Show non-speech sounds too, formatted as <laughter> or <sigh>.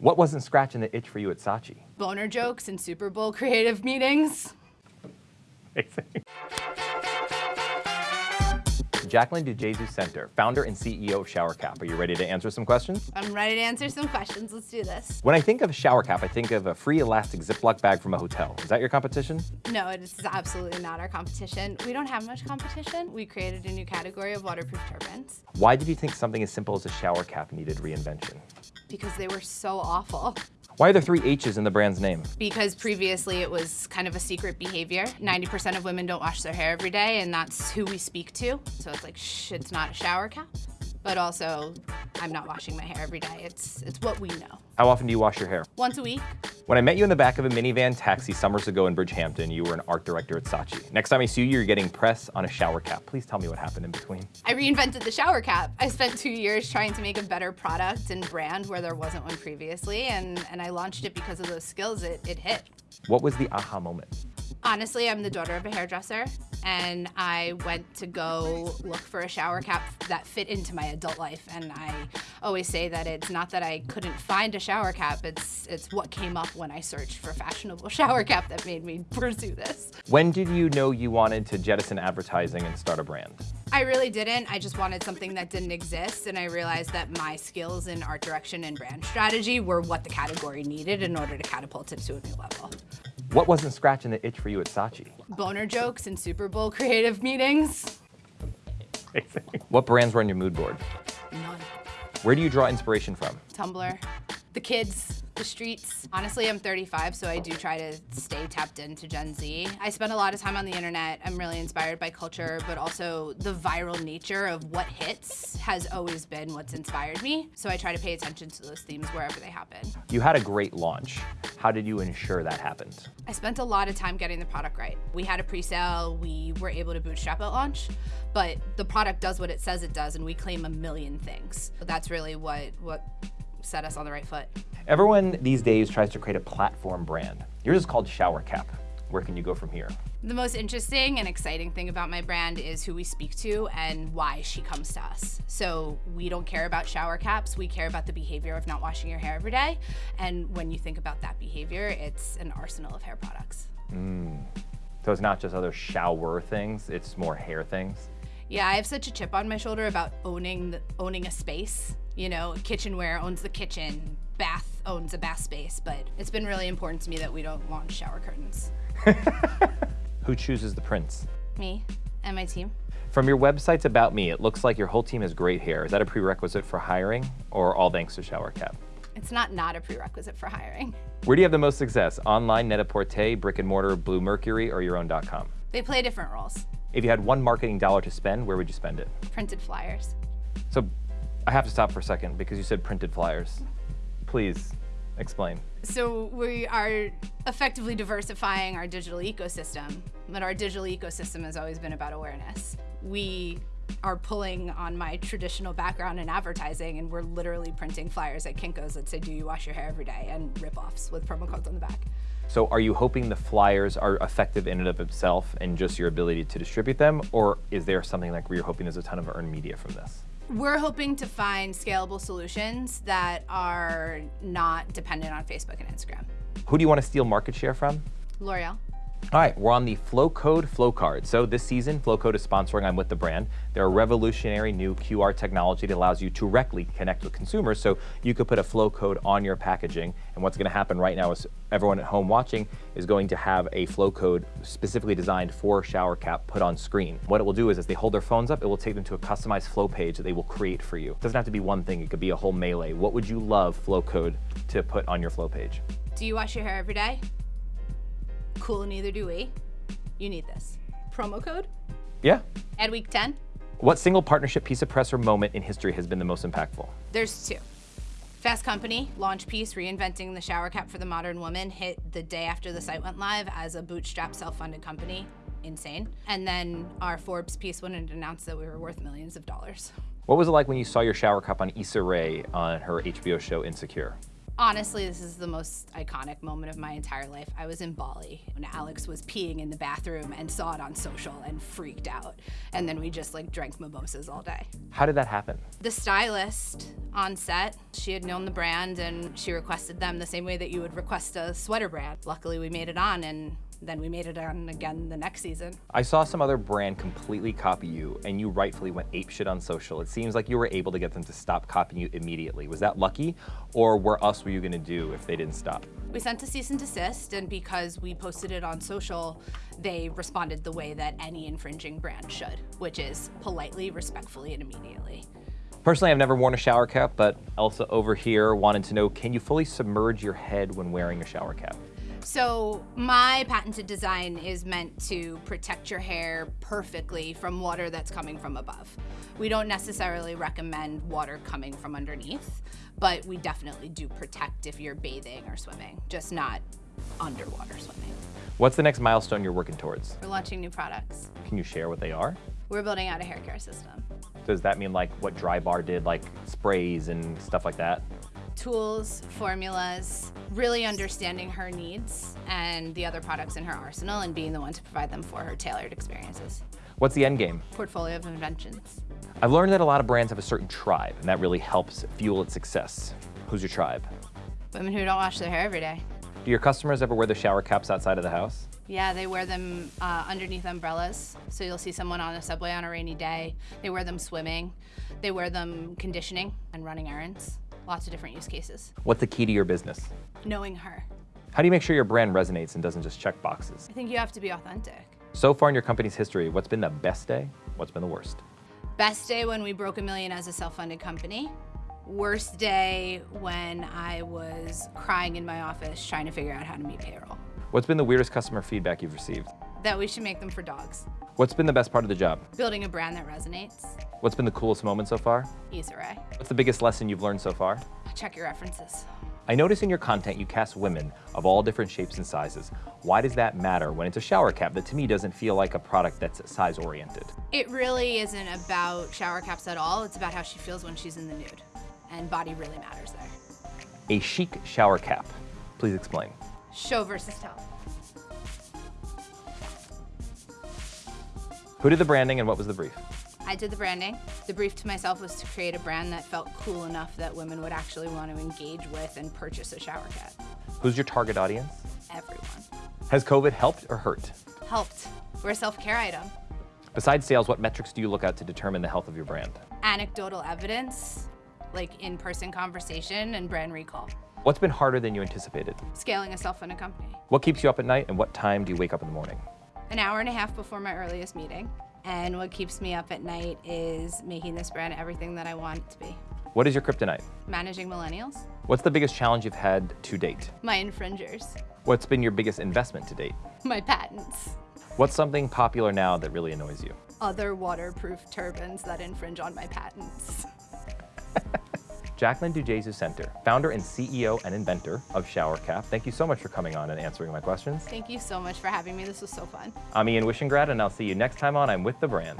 What wasn't scratching the itch for you at Saatchi? Boner jokes and Super Bowl creative meetings. <laughs> Jacqueline DeJesus Center, founder and CEO of ShowerCap. Are you ready to answer some questions? I'm ready to answer some questions. Let's do this. When I think of a ShowerCap, I think of a free elastic Ziploc bag from a hotel. Is that your competition? No, it's absolutely not our competition. We don't have much competition. We created a new category of waterproof turbans. Why did you think something as simple as a shower cap needed reinvention? Because they were so awful. Why are there three H's in the brand's name? Because previously it was kind of a secret behavior. 90% of women don't wash their hair every day, and that's who we speak to. So it's like, shh, it's not a shower cap. But also, I'm not washing my hair every day. It's, it's what we know. How often do you wash your hair? Once a week. When I met you in the back of a minivan taxi summers ago in Bridgehampton, you were an art director at Saatchi. Next time I see you, you're getting press on a shower cap. Please tell me what happened in between. I reinvented the shower cap. I spent two years trying to make a better product and brand where there wasn't one previously, and, and I launched it because of those skills it, it hit. What was the aha moment? Honestly, I'm the daughter of a hairdresser, and I went to go look for a shower cap that fit into my adult life. And I always say that it's not that I couldn't find a shower cap, it's, it's what came up when I searched for fashionable <laughs> shower cap that made me pursue this. When did you know you wanted to jettison advertising and start a brand? I really didn't. I just wanted something that didn't exist, and I realized that my skills in art direction and brand strategy were what the category needed in order to catapult it to a new level. What wasn't scratching the itch for you at Saatchi? Boner jokes and Super Bowl creative meetings. <laughs> what brands were on your mood board? None. Where do you draw inspiration from? Tumblr. The kids, the streets. Honestly, I'm 35, so I do try to stay tapped into Gen Z. I spend a lot of time on the internet. I'm really inspired by culture, but also the viral nature of what hits has always been what's inspired me. So I try to pay attention to those themes wherever they happen. You had a great launch. How did you ensure that happened? I spent a lot of time getting the product right. We had a pre-sale, we were able to bootstrap at launch, but the product does what it says it does and we claim a million things. That's really what, what set us on the right foot. Everyone these days tries to create a platform brand. Yours is called Shower Cap. Where can you go from here? The most interesting and exciting thing about my brand is who we speak to and why she comes to us. So we don't care about shower caps, we care about the behavior of not washing your hair every day. And when you think about that behavior, it's an arsenal of hair products. Mm. So it's not just other shower things, it's more hair things? Yeah, I have such a chip on my shoulder about owning the, owning a space. You know, kitchenware owns the kitchen, bath owns a bath space, but it's been really important to me that we don't launch shower curtains. <laughs> Who chooses the prints? Me and my team. From your website's About Me, it looks like your whole team has great hair. Is that a prerequisite for hiring or all thanks to Shower Cap? It's not not a prerequisite for hiring. Where do you have the most success? Online, Net-a-Porter, brick and mortar, Bluemercury, or your own.com? They play different roles. If you had one marketing dollar to spend, where would you spend it? Printed flyers. So I have to stop for a second because you said printed flyers. Please explain. So we are effectively diversifying our digital ecosystem, but our digital ecosystem has always been about awareness. We are pulling on my traditional background in advertising and we're literally printing flyers at Kinko's that say, do you wash your hair every day? And rip-offs with promo codes on the back. So are you hoping the flyers are effective in and of itself and just your ability to distribute them? Or is there something like where you're hoping there's a ton of earned media from this? We're hoping to find scalable solutions that are not dependent on Facebook and Instagram. Who do you want to steal market share from? L'Oreal. All right, we're on the Flowcode Flow Card. So this season, Flowcode is sponsoring I'm With The Brand. They're a revolutionary new QR technology that allows you to directly connect with consumers. So you could put a flow code on your packaging. And what's gonna happen right now is everyone at home watching is going to have a flow code specifically designed for shower cap put on screen. What it will do is as they hold their phones up, it will take them to a customized flow page that they will create for you. It doesn't have to be one thing, it could be a whole melee. What would you love Flowcode to put on your flow page? Do you wash your hair every day? Cool, neither do we. You need this. Promo code? Yeah. At week 10? What single partnership piece of press or moment in history has been the most impactful? There's two. Fast Company, launch piece reinventing the shower cap for the modern woman, hit the day after the site went live as a bootstrap self-funded company. Insane. And then our Forbes piece when it announced that we were worth millions of dollars. What was it like when you saw your shower cap on Issa Rae on her HBO show Insecure? Honestly, this is the most iconic moment of my entire life. I was in Bali when Alex was peeing in the bathroom and saw it on social and freaked out. And then we just like drank mimosas all day. How did that happen? The stylist on set, she had known the brand and she requested them the same way that you would request a sweater brand. Luckily, we made it on and then we made it on again the next season. I saw some other brand completely copy you, and you rightfully went apeshit on social. It seems like you were able to get them to stop copying you immediately. Was that lucky, or what else were you going to do if they didn't stop? We sent a cease and desist, and because we posted it on social, they responded the way that any infringing brand should, which is politely, respectfully, and immediately. Personally, I've never worn a shower cap, but Elsa over here wanted to know, can you fully submerge your head when wearing a shower cap? So my patented design is meant to protect your hair perfectly from water that's coming from above. We don't necessarily recommend water coming from underneath, but we definitely do protect if you're bathing or swimming, just not underwater swimming. What's the next milestone you're working towards? We're launching new products. Can you share what they are? We're building out a hair care system. Does that mean like what Drybar did, like sprays and stuff like that? tools, formulas, really understanding her needs and the other products in her arsenal and being the one to provide them for her tailored experiences. What's the end game? Portfolio of inventions. I've learned that a lot of brands have a certain tribe, and that really helps fuel its success. Who's your tribe? Women who don't wash their hair every day. Do your customers ever wear their shower caps outside of the house? Yeah, they wear them uh, underneath umbrellas. So you'll see someone on the subway on a rainy day. They wear them swimming. They wear them conditioning and running errands lots of different use cases. What's the key to your business? Knowing her. How do you make sure your brand resonates and doesn't just check boxes? I think you have to be authentic. So far in your company's history, what's been the best day? What's been the worst? Best day when we broke a million as a self-funded company. Worst day when I was crying in my office trying to figure out how to meet payroll. What's been the weirdest customer feedback you've received? That we should make them for dogs. What's been the best part of the job? Building a brand that resonates. What's been the coolest moment so far? Rae. What's the biggest lesson you've learned so far? Check your references. I notice in your content you cast women of all different shapes and sizes. Why does that matter when it's a shower cap that to me doesn't feel like a product that's size oriented? It really isn't about shower caps at all. It's about how she feels when she's in the nude. And body really matters there. A chic shower cap. Please explain. Show versus tell. Who did the branding and what was the brief? I did the branding. The brief to myself was to create a brand that felt cool enough that women would actually want to engage with and purchase a shower cap. Who's your target audience? Everyone. Has COVID helped or hurt? Helped. We're a self-care item. Besides sales, what metrics do you look at to determine the health of your brand? Anecdotal evidence, like in-person conversation and brand recall. What's been harder than you anticipated? Scaling a self-funded company. What keeps you up at night and what time do you wake up in the morning? An hour and a half before my earliest meeting. And what keeps me up at night is making this brand everything that I want it to be. What is your kryptonite? Managing millennials. What's the biggest challenge you've had to date? My infringers. What's been your biggest investment to date? <laughs> My patents. What's something popular now that really annoys you? Other waterproof turbans that infringe on my patents. Jacqueline DeJesus Center, founder and CEO and inventor of ShowerCap. Thank you so much for coming on and answering my questions. Thank you so much for having me. This was so fun. I'm Ian Wishingrad, and I'll see you next time on I'm With the Brand.